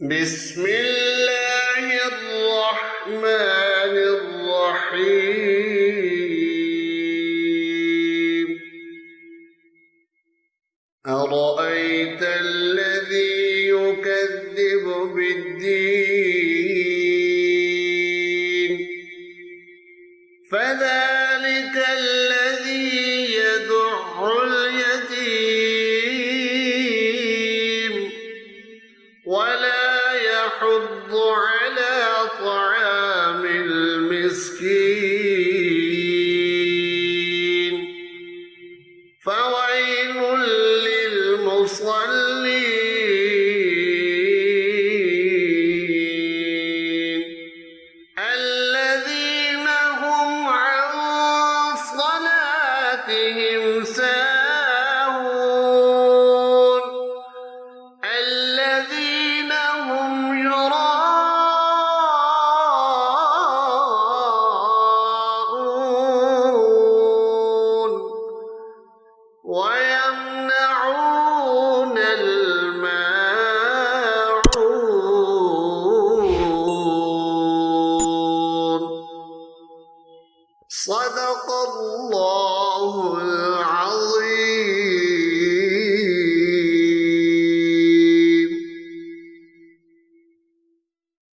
بسم الله الرحمن الرحيم. أرأيت الذي يكذب بالدين؟ فذلك الذي يدع يحض على طعام المسكين. فويل للمصلين. الذين هم عن صلاتهم ويمنعون الماعون. صدق الله